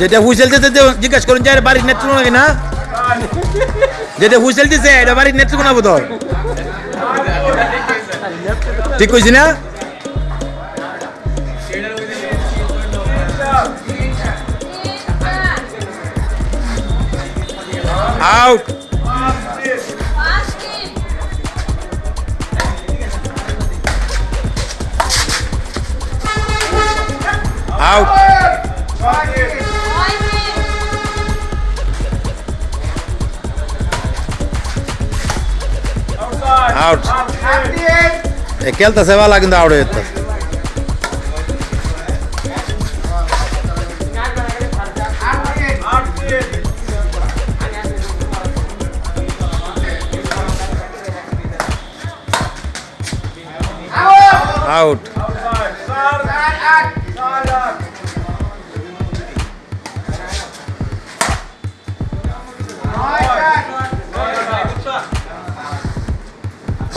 যেটা হুইসেল দিতে জিজ্ঞাসা করুন যে বাড়ির নেতৃত্ব নাকি না যেটা হুইসেল দিছে এটা বাড়ির নেতৃত্ব না বোধ হয়। ঠিক কইছি না আউট আউট আউট খেলতেছে ভালো কিন্তু আউট হয়ে যেতেছে আউট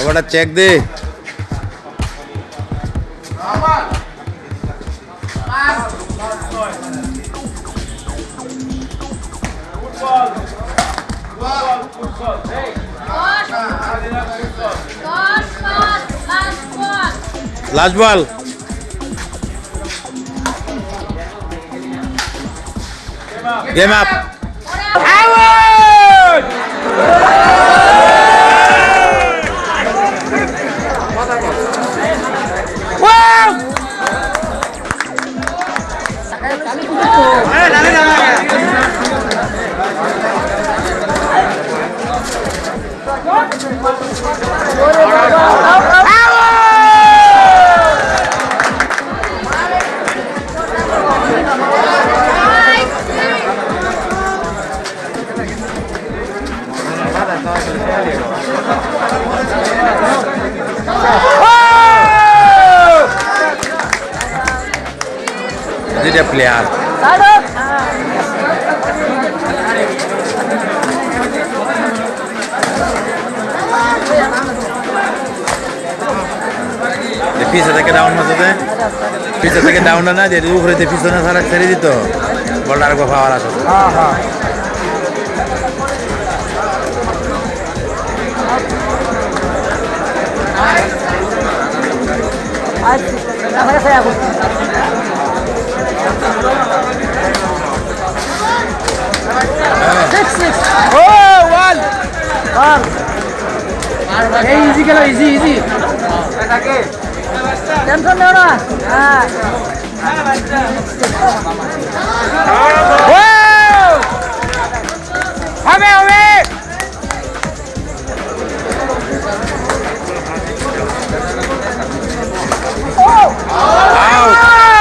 আবার চেক দে। Last ball. গেম আপ দুইটা প্লেয়ার। পিছে থেকে ডাউন মাঝে পিছে থেকে ডাউন না, যে উপরে পিছনে ছাড়া ছেড়ে দিত, বলটা আরেকবার পাওয়ার আসে। ইজি খেলো ইজি ইজি টেনশন নেও না হ্যাঁ হবে হবে আউট আউট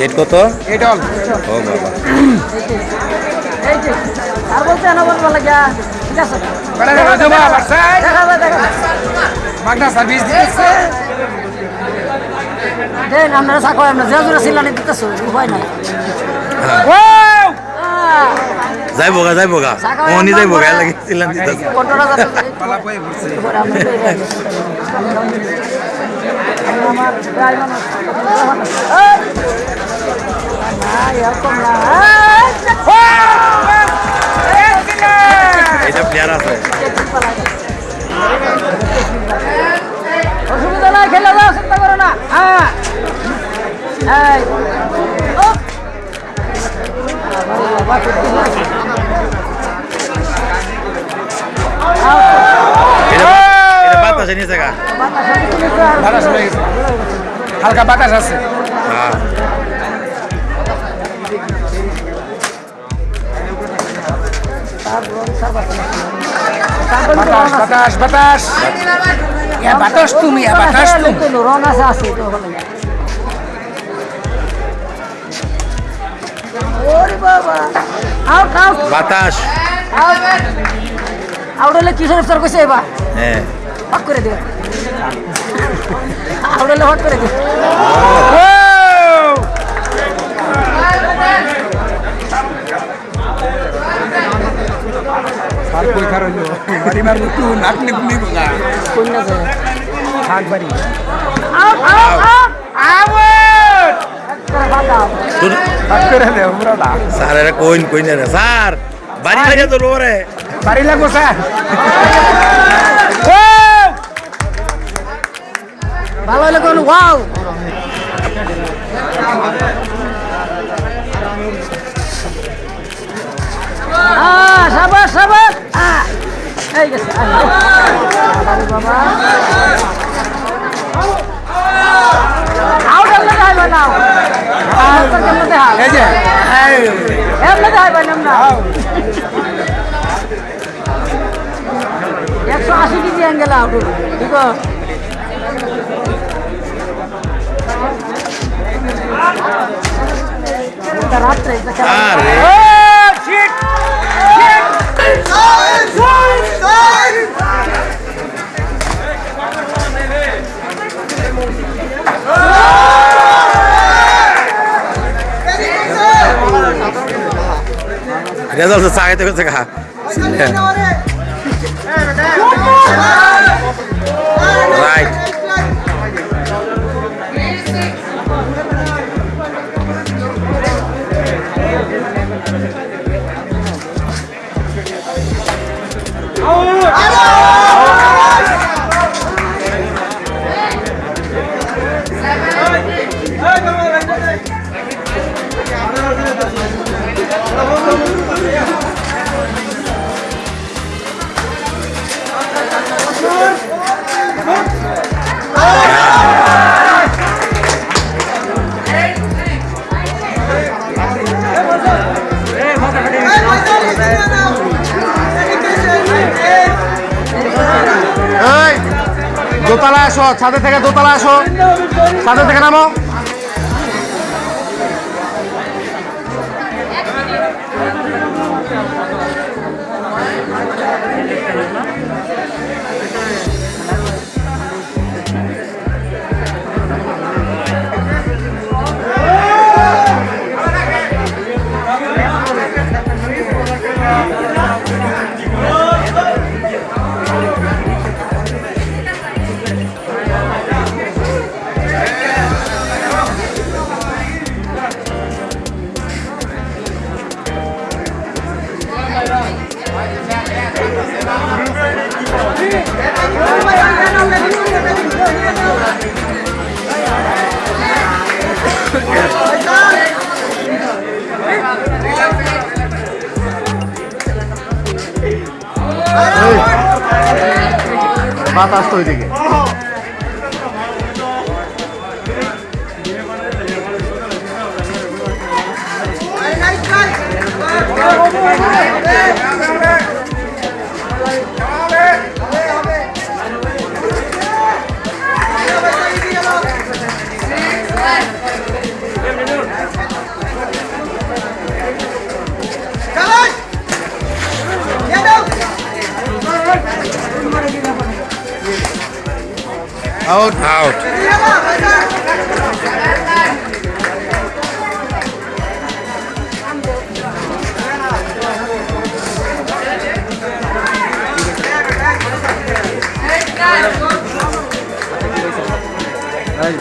হেড কত? এটল ও বাবা। এই যে আর বলতে না বলব লাগা ঠিক আছে। বড় de los demás, Marcel. দেখা যাবে দেখা Magna Service দিয়েছে দেন আমরা সাকো আমরা যে জোরে সিলানি দিতেছো উপায় নাই। যাইব গা যাইব গা মনি যাইব গা যাই। না। এই! এটা প্লেয়ার আছে। অসুবিধা নাই খেলে যাও চিন্তা করো না। হ্যাঁ। হালকা বাতাস আছে। হ্যাঁ। বাতাস বাতাস বাতাস। বাতাস তুমি বাতাস তুমি। রং আছে আছে বাতাস। হলে কিশোর ইফতার কইছে এবার হ্যাঁ। হট করে দিও আউট হলে হট করে দিও আর খারলো বাড়ি মারবো তু নাকনি পুনি গা। কোন না যায় বাড়ি out out out out sir এটা কইন কইন না স্যার বাড়ি লাগে তো রে বাড়ি লাগবো স্যার। ভালো হলে ওয়াও। আহ সাবাস সাবাস। আহ, এই গেছে বাবা এই যে এমনি দেখাই বানাম না একশো আশি রেজাল্ট হচ্ছে আগে থেকে দেখা রাইট এই দোতলা আসো ছাদে থেকে দোতলা আসো। ছাদে থেকে নামো। またしといていけ ওইদিকে আউট আউট Hey!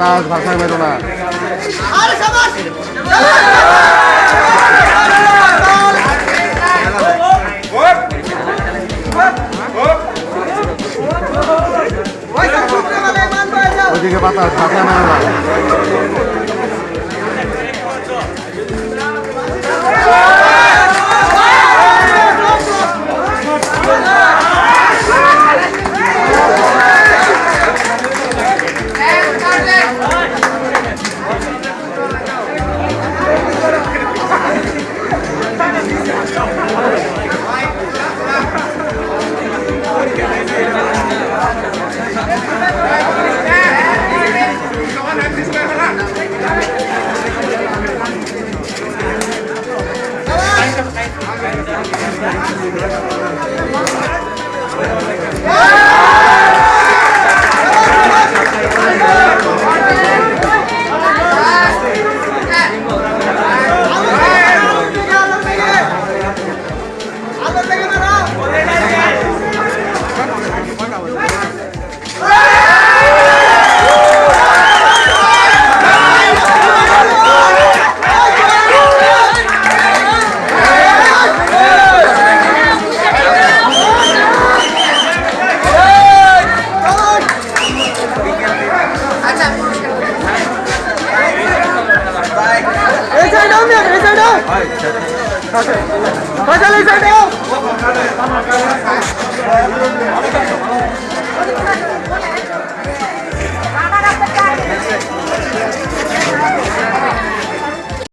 বাতাস ভাষায় বেরো না। ওইদিকে বাতাস ভাষায় বেরো না।